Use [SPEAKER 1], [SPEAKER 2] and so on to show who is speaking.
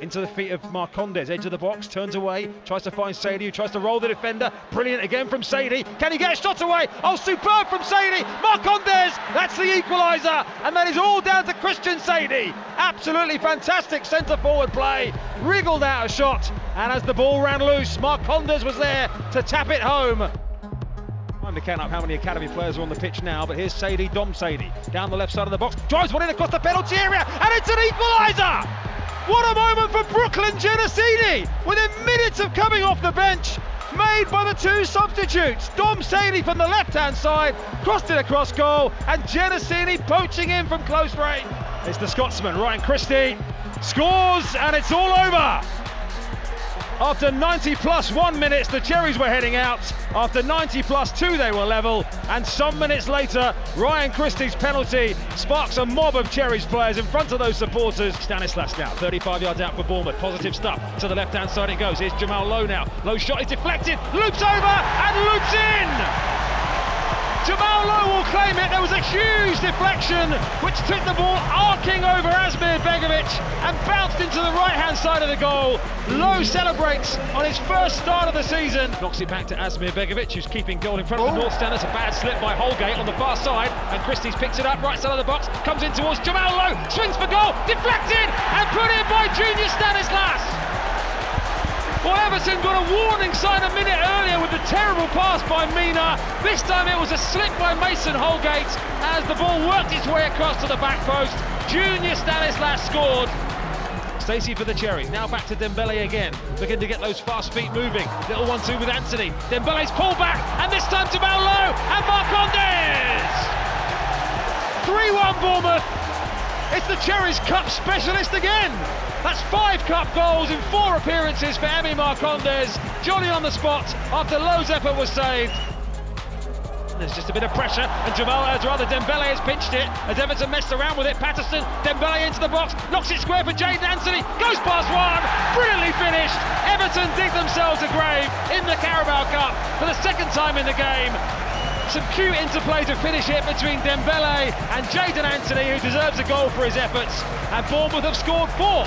[SPEAKER 1] into the feet of Marcondes, edge of the box, turns away, tries to find Saydee, who tries to roll the defender. Brilliant again from Saydee. Can he get a shot away? Oh, superb from Saydee. Marcondes, that's the equaliser, and that is all down to Christian Saydee. Absolutely fantastic centre forward play, wriggled out a shot, and as the ball ran loose, Marcondes was there to tap it home. Time to count up how many academy players are on the pitch now, but here's Sadi, Dom Sadi, down the left side of the box, drives one in across the penalty area, and it's an equaliser! What a moment for Brooklyn Genesini! Within minutes of coming off the bench, made by the two substitutes. Dom Sadi from the left-hand side, crossed it across goal, and Genesini poaching in from close range. It's the Scotsman, Ryan Christie, scores, and it's all over! After 90 plus one minutes, the Cherries were heading out. After 90 plus two, they were level. And some minutes later, Ryan Christie's penalty sparks a mob of Cherries players in front of those supporters. Stanislas now, 35 yards out for Bournemouth. Positive stuff. To the left hand side it goes. Here's Jamal Lowe now. Low shot is deflected, loops over and loops in. Jamal Lowe will claim it. There was a huge deflection which took the ball arcing over Asmir Begovic and bounced into the right hand side of the goal. Lowe celebrates on his first start of the season. Knocks it back to Asmir Begovic who's keeping goal in front of the oh. North Stand. That's a bad slip by Holgate on the far side and Christie's picks it up right side of the box, comes in towards Jamal Lowe, swings for goal, deflected and put in by Junior Stanislas. Everton got a warning sign a minute earlier with the terrible pass by Mina. This time it was a slip by Mason Holgate as the ball worked its way across to the back post. Junior Stanislas scored. Stacey for the Cherries. Now back to Dembele again, looking to get those fast feet moving. Little one-two with Anthony. Dembele's pulled back, and this time to Lowe and Marcondes. 3-1 Bournemouth. It's the Cherries Cup specialist again. That's five cup goals in four appearances for Emi Marcondes. Johnny on the spot after Lowe's effort was saved. There's just a bit of pressure, and Jamal, rather Dembele has pinched it as Everton messed around with it. Patterson, Dembele into the box, knocks it square for Jaidon Anthony, goes past one, brilliantly finished. Everton dig themselves a grave in the Carabao Cup for the second time in the game. Some cute interplay to finish it between Dembele and Jaidon Anthony, who deserves a goal for his efforts. And Bournemouth have scored four.